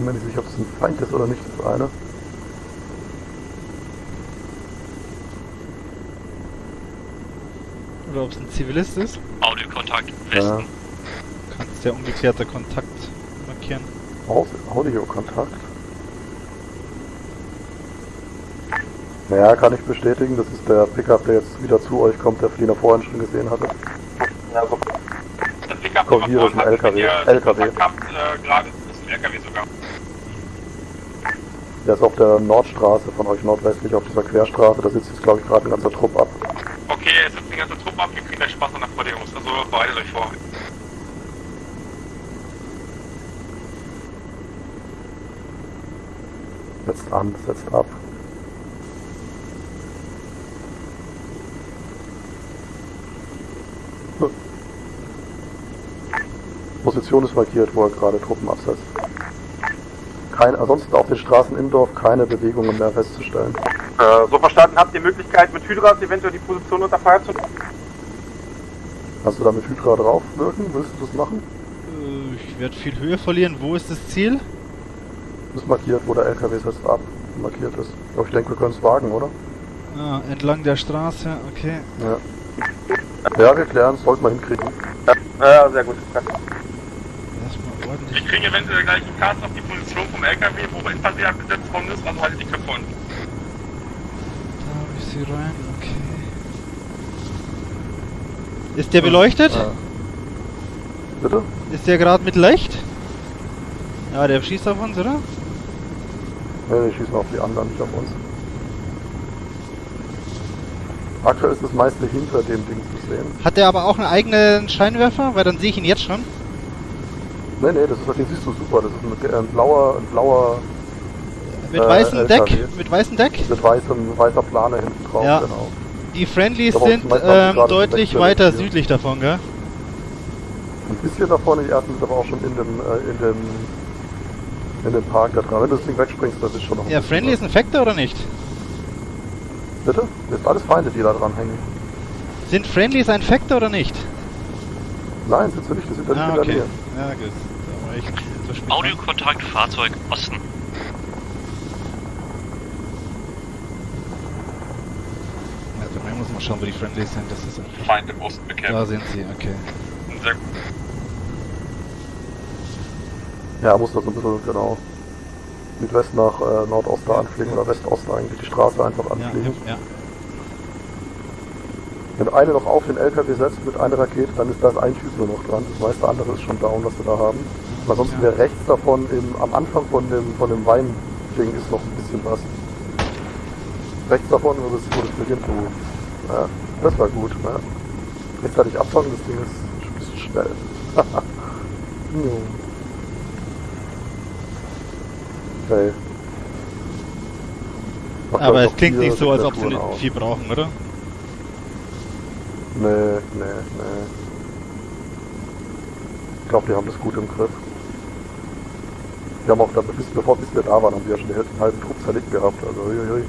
bin mir nicht sicher, ob es ein Feind ist oder nicht, das eine. Oder ob es ein Zivilist ist. Audiokontakt Ja. Westen. Kannst der ungeklärte Kontakt markieren. Audiokontakt. Naja, kann ich bestätigen, das ist der Pickup, der jetzt wieder zu euch kommt, der Fliener vorhin schon gesehen hatte. Ja, so. Das Pickup, Komm, hier ist ein LKW. LKW. Kontakt äh, gerade ist ein LKW sogar. Der ist auf der Nordstraße von euch nordwestlich auf dieser Querstraße, da sitzt jetzt glaube ich gerade ein ganzer Trupp ab. Okay, es ist die ganze Truppe ab, ihr kriegt gleich Spaß an der Verteidigung. Also bereitet euch vor. Setzt an, setzt ab. Position ist markiert, wo er gerade Truppen absetzt. Kein, ansonsten auf den Straßen im Dorf keine Bewegungen mehr festzustellen. Äh, so verstanden, habt ihr Möglichkeit mit Hydras eventuell die Position unter Feuer zu nehmen? Kannst du da mit Hydra drauf wirken? Willst du das machen? Äh, ich werde viel Höhe verlieren. Wo ist das Ziel? Das ist markiert, wo der LKW setzt ab markiert ist. Aber ich denke, wir können es wagen, oder? Ah, entlang der Straße, okay. Ja. Ja, wir klären es, sollten wir hinkriegen. Ja, sehr gut. Erstmal ordentlich. kriegen eventuell gleich einen Cast auf die Position vom LKW, wo Infanterie abgesetzt worden ist, also haltet die Köpfe unten. Da habe ich sie rein, okay. Ist der beleuchtet? Ja. Bitte? Ist der gerade mit Licht? Ja, der schießt auf uns, oder? Nee, die schießen auf die anderen, nicht auf uns. Aktuell ist das meiste hinter dem Ding zu sehen. Hat der aber auch einen eigenen Scheinwerfer? Weil dann sehe ich ihn jetzt schon. Nee, nee, das ist, den siehst du super. Das ist ein, ein blauer, ein blauer Mit Äh, weißem LKW. Deck? Mit weißem Deck? mit weißem, weißer Plane hinten drauf, Ja. genau. Die Friendlies Aber sind ähm, deutlich weiter südlich davon, gell? Ein bisschen davon, die ersten sind aber auch schon in dem, äh, in dem, in dem Park da dran. Wenn du das Ding wegspringst, das ist schon noch Ja, Friendly ist ein Factor oder nicht? Bitte? Das sind alles Feinde, die da dran hängen. Sind Friendlies ein Factor oder nicht? Nein, sind sie nicht, die sind Ah, in der okay. Nähe. Ja, gut. Spät. Audiokontakt Fahrzeug Osten. Also, man muss mal schauen, wo die Friendlies sind. Das ist. Feind im Osten bekämpft. Da sind sie, okay. Sehr gut. Ja, muss das so ein bisschen, genau, Südwest nach äh, Nordost da anfliegen oder Westost eigentlich, die Straße einfach anfliegen. ja, ja. Wenn du eine noch auf den LKW setzt mit einer Rakete, dann ist da ein Typ nur noch dran. Das meiste andere ist schon down, was wir da haben. Und ansonsten Ja. wäre rechts davon, im, am Anfang von dem, von dem Wein-Ding ist noch ein bisschen was. Rechts davon, wo das, wo das beginnt, wo, ja, das war gut, ne? Rechtzeitig abfangen, das Ding ist ein bisschen schnell. Jo. okay. Macht, Aber ich, es klingt nicht so, als ob sie nicht aus. viel brauchen, oder? Nee, nee, nee. Ich glaube, die haben das gut im Griff. Die haben auch, da, bis, bevor bis wir da waren, haben die ja schon den halben Trupp zerlegt gehabt. Also, uiuiui.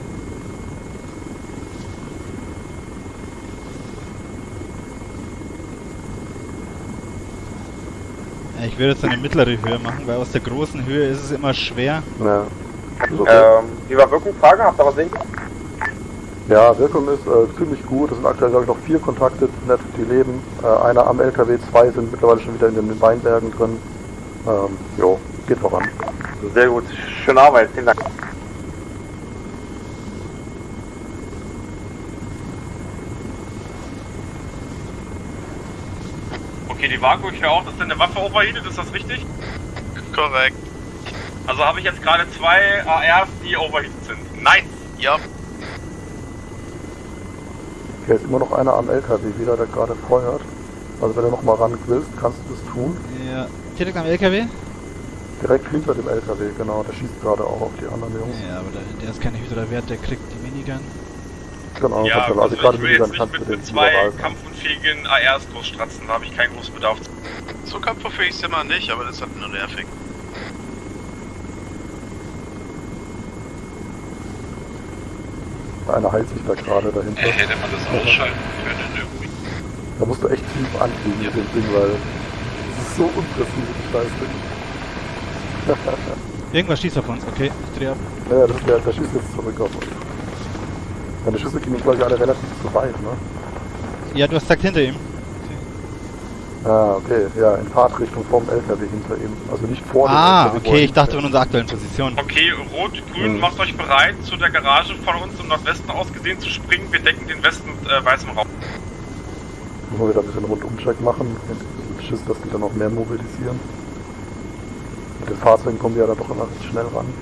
Ja, ich würde jetzt eine mittlere Höhe machen, weil aus der großen Höhe ist es immer schwer. Ja. Okay. Ähm, wie war Wirkungsfrage? Habt ihr was sehen? Ja, Wirkung ist äh, ziemlich gut. Es sind aktuell, glaube ich, noch vier Kontakte, nett, die leben. Äh, einer am LKW, zwei sind mittlerweile schon wieder in den Weinbergen drin. Ähm, jo, geht voran. Sehr gut. Schöne Arbeit. Vielen Dank. Okay, die Vaku, ich höre auch, dass deine Waffe overheatet, ist das richtig? Korrekt. Also habe ich jetzt gerade zwei ARs, die overheated sind. Nice! Ja. Hier ist immer noch einer am LKW wieder, der gerade feuert. Also wenn du noch mal ran willst, kannst du das tun. Ja. Direkt am LKW? Direkt hinter dem LKW, genau. Der schießt gerade auch auf die anderen Jungs. Ja, aber der, der ist keine Hydra wert, der kriegt die Minigun. Genau, Ja, du- also, gerade ich will mit jetzt nicht mit, mit den zwei kampfunfähigen ARs großstratzen, da habe ich keinen großen Bedarf. So kampffähig sind wir nicht, aber das hat nur nervig. Einer heilt sich da gerade dahinter. Äh, hätte man das ausschalten können irgendwie. Da musst du echt tief anfliegen mit dem Ding, weil es ist so unpräzise, das Scheißding. Irgendwas schießt auf uns, okay. Ich dreh ab. Ja, ja, das ist der, der schießt jetzt zurück auf uns. Deine Schüsse gingen glaube ich alle relativ zu weit, ne? Ja, du hast gesagt hinter ihm. Ah, okay, ja, in Fahrtrichtung vom LKW hinter ihm. Also nicht vor dem Ah, LKW, okay, ich dachte von unserer aktuellen Position. Okay, rot, grün, Mhm. macht euch bereit, zu der Garage von uns im Nordwesten aus gesehen zu springen. Wir decken den Westen mit äh, weißem Raum. Müssen wir wieder ein bisschen Rundumcheck machen. Mit Schiss, dass die dann noch mehr mobilisieren. Mit den Fahrzeugen kommen die ja da doch immer recht schnell ran.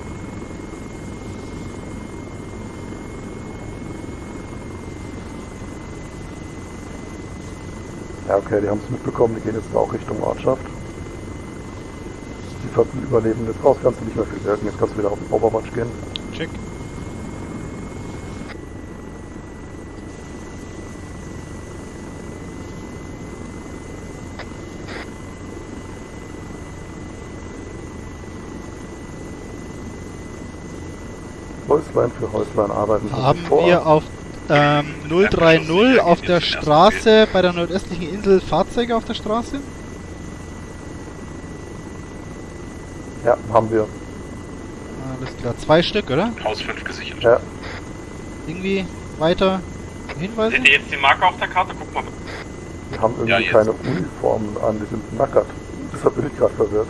Ja, okay, die haben es mitbekommen, die gehen jetzt auch Richtung Ortschaft. Die Ver- überleben jetzt raus, kannst du nicht mehr viel wirken, jetzt kannst du wieder auf den Overwatch gehen. Check. Häuslein für Häuslein arbeiten. Haben wir auf ähm, 030 auf der Straße bei der nordöstlichen Insel Fahrzeuge auf der Straße? Ja, haben wir. Alles klar, zwei Stück, oder? Haus 5 gesichert. Ja, Irgendwie weiter Hinweise? Seht ihr jetzt die Marke auf der Karte? Guck mal. die haben irgendwie Ja, keine Uniformen an, die sind nackert. Deshalb bin ich gerade verwirrt.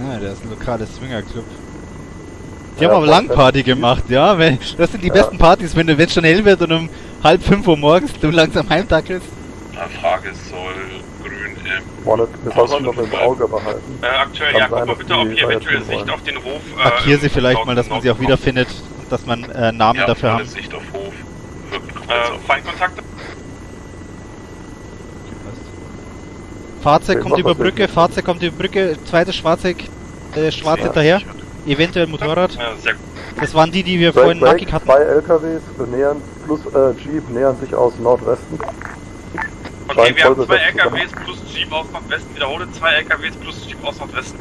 Ah, der ist ein lokales Swingerclub. Die Ja, haben aber Langparty gemacht, ja. Wenn, das sind die Ja. besten Partys, wenn du, wenn es schon hell wird und um halb fünf Uhr morgens du langsam heimtackelst. Frage soll grün im. Vorne, wir Haus sollten noch fünf im Auge behalten. Äh, aktuell, Kann ja, guck mal bitte, ob die ihr eventuell Sicht wollen. auf den Hof. Äh, Markier sie vielleicht mal, dass man sie auch wiederfindet und dass man äh, Namen Ja, dafür haben. Sicht auf Hof. Äh, Feindkontakte? Fahrzeug kommt über das Brücke. Fahrzeug kommt über Brücke, zweites Fahrzeug, äh, schwarz Ja. hinterher, eventuell Motorrad. Ja, sehr gut. Das waren die, die wir Break, vorhin nackig hatten. zwei LKWs nähern, plus äh, Jeep nähern sich aus Nordwesten. Okay, Scheint wir haben zwei. LKWs plus Jeep aus Nordwesten. Wiederhole, zwei LKWs plus Jeep aus Nordwesten.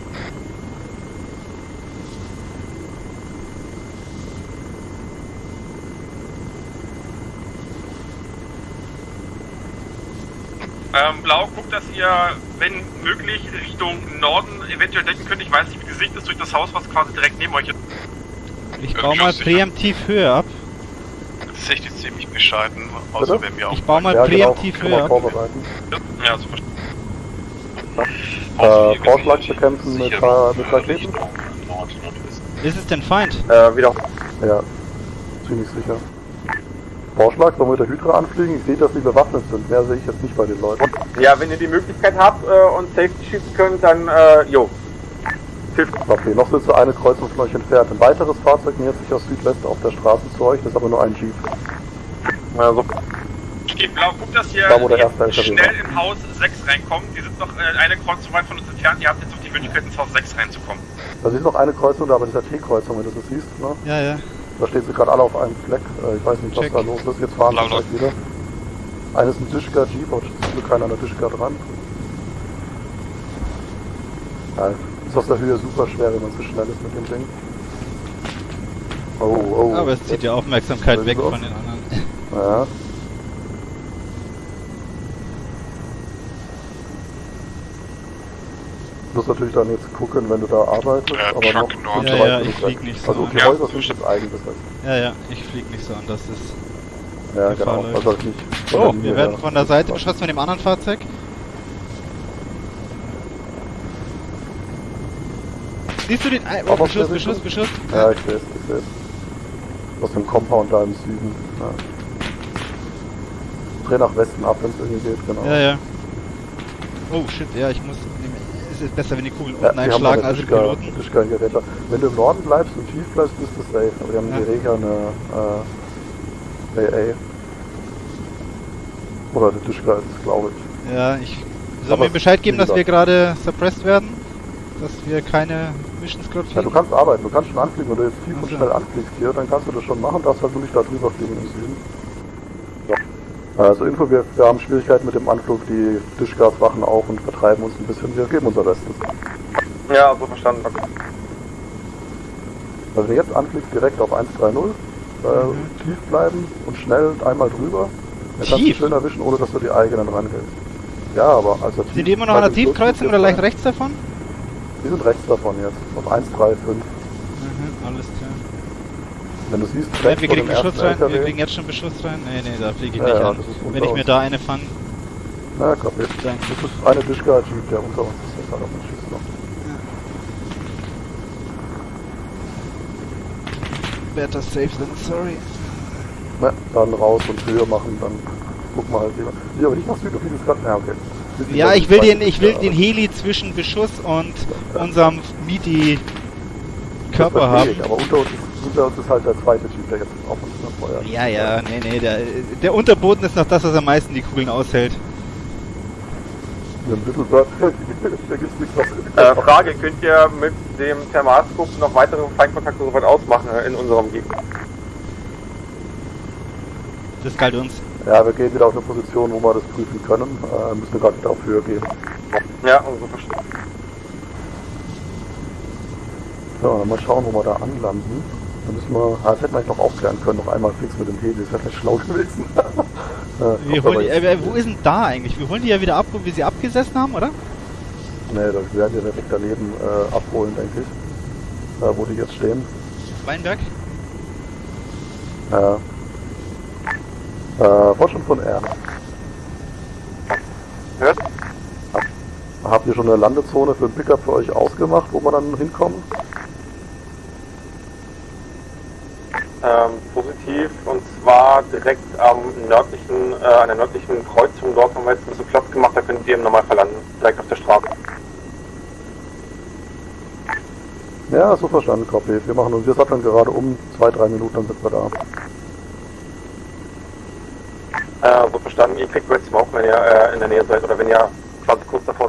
Ähm, Blau, guckt, dass ihr, wenn möglich, Richtung Norden eventuell decken könnt. Ich weiß nicht, wie die Sicht ist durch das Haus, was quasi direkt neben euch ist. Ich baue mal präemptiv Höhe ab. Tatsächlich ziemlich bescheiden, außer Bitte? wenn wir auch. Ich baue mal ja, genau, präemptiv kann Höhe ab. vorbereiten. Ja, so verstanden. Äh, Vorschlag bekämpfen mit, äh, mit Raketen? Ist es denn Feind? Äh, wieder. Ja, ziemlich sicher. Vorschlag, sollen wir mit der Hydra anfliegen? Ich sehe, dass die bewaffnet sind. Mehr sehe ich jetzt nicht bei den Leuten. Ja, wenn ihr die Möglichkeit habt äh, und Safety schießen könnt, dann, äh, jo. Hilft. Okay, noch sind sie eine Kreuzung von euch entfernt. Ein weiteres Fahrzeug nähert sich aus Südwest auf der Straße zu euch, das ist aber nur ein Jeep. Also, Okay, Blau, guckt, dass ihr Da, wo der jetzt erste LKW schnell in Haus 6 reinkommt. Die sind noch äh, eine Kreuzung weit von uns entfernt. Ihr habt jetzt noch die Möglichkeit, ins Haus 6 reinzukommen. Da ist noch eine Kreuzung da, aber dieser T-Kreuzung, wenn du das siehst. Ne? Ja, ja. Da stehen sie gerade alle auf einem Fleck. Äh, ich weiß nicht, was Check. da los ist. Jetzt fahren sie gleich wieder. Eines ist ein Tischka Jeep, aber zum keiner an der Tischka dran. Ja, ist aus der Höhe super schwer, wenn man so schnell ist mit dem Ding. Oh, oh. Aber es zieht die Aufmerksamkeit weg von den anderen. Ja. Musst natürlich dann jetzt gucken, wenn du da arbeitest, Äh, aber Truck noch Nord. Ja, ja, ich flieg nicht so Also die an. Häuser Ja. sind jetzt eigenbesetzt. Ja, ja, ich flieg nicht so an, das ist... Ja, genau. Also nicht Oh, Linie wir werden von der Seite beschossen von dem anderen Fahrzeug. Siehst du den... Ei- Oh, Beschuss, Beschuss? Beschuss. Ja, ich sehe es, ich sehe es. Aus dem Compound da im Süden. Ja. Dreh nach Westen ab, wenn es irgendwie geht, genau. Ja, ja. Oh, shit, ja, ich muss... Es ist besser, wenn die Kugeln Ja, unten die haben einschlagen als im Piloten. Tischka-Geräte. Wenn du im Norden bleibst und tief bleibst, bist du safe. Aber die haben Ja. der Regel eine äh, AA. Oder eine es, glaube ich. Ja, ich soll mir Bescheid geben, dass wir gerade suppressed werden. Dass wir keine Missions gerade Ja, du fliegen. kannst arbeiten, du kannst schon anfliegen. Wenn du jetzt tief und Ach so. schnell anfliegst hier, dann kannst du das schon machen. Darfst halt nur nicht da drüber fliegen im Süden. Also Info, wir, wir haben Schwierigkeiten mit dem Anflug. Die Tischgas wachen auf und vertreiben uns ein bisschen. Wir geben unser Bestes. ja, so verstanden. Okay. Also jetzt anfliegst, direkt auf 130, äh, Mhm. tief bleiben und schnell einmal drüber. Dann kannst du schön erwischen, ohne dass du die eigenen rangehst. Ja, aber also tief. Sind die immer noch an der Tiefkreuzung oder leicht rechts davon? Die sind rechts davon jetzt. Auf 1, 3, 5. Mhm, alles klar. Wenn du siehst, rechts wir kriegen Beschuss rein, wir LKW. kriegen jetzt schon Beschuss rein. Nee, nee, da fliege ich Ja, nicht ja, an. Wenn ich mir uns. da eine fange, Na, kapiert. Danke. Das ist eine Dischka-Jeep, der unter uns ist. Der gerade auf uns schießt noch. better safe than sorry. Na, dann raus und Höhe machen, dann guck mal halt lieber. Ja, aber nicht nach Süden, das gerade. Ja, okay. Wir Ja, ich will den, ich will Dischka, den Heli zwischen Beschuss und unserem Das Körper haben. aber unter uns, ist, unter uns ist halt der zweite Typ, der jetzt auf uns noch feuert. Ja, ja, nee, nee, der, der Unterboden ist noch das, was am meisten die Kugeln aushält. Äh, Frage, könnt ihr mit dem Thermalskop noch weitere Feindkontakte soweit ausmachen in unserer Umgebung? Das galt uns. Ja, wir gehen wieder auf eine Position, wo wir das prüfen können. Äh, müssen wir gerade wieder auf Höhe gehen. Ja, so verstanden. So, dann mal schauen, wo wir da anlanden. Dann müssen wir, ah, das hätten wir eigentlich noch aufklären können, noch einmal fix mit dem Heli, das wäre vielleicht schlau gewesen. äh, Wir holen die, äh, wo ist denn da eigentlich? Wir holen die ja wieder ab, wo wir sie abgesessen haben, oder? Nee, das werden wir direkt daneben äh, abholen, denke ich. Da, wo die jetzt stehen. Weinberg? Ja. Äh, Fortschritt von R. Hört? Habt ihr schon eine Landezone für ein Pickup für euch ausgemacht, wo wir dann hinkommen? Ähm, positiv, und direkt am nördlichen, äh, an der nördlichen Kreuzung, dort haben wir jetzt ein bisschen Platz gemacht, da könnt ihr im Normalfall landen, direkt auf der Straße. Ja, so verstanden, Copy. Wir machen uns, wir satteln gerade um, zwei, drei Minuten, dann sind wir da. Äh, so verstanden, ihr kriegt jetzt auch, wenn ihr äh, in der Nähe seid, oder wenn ihr quasi kurz davor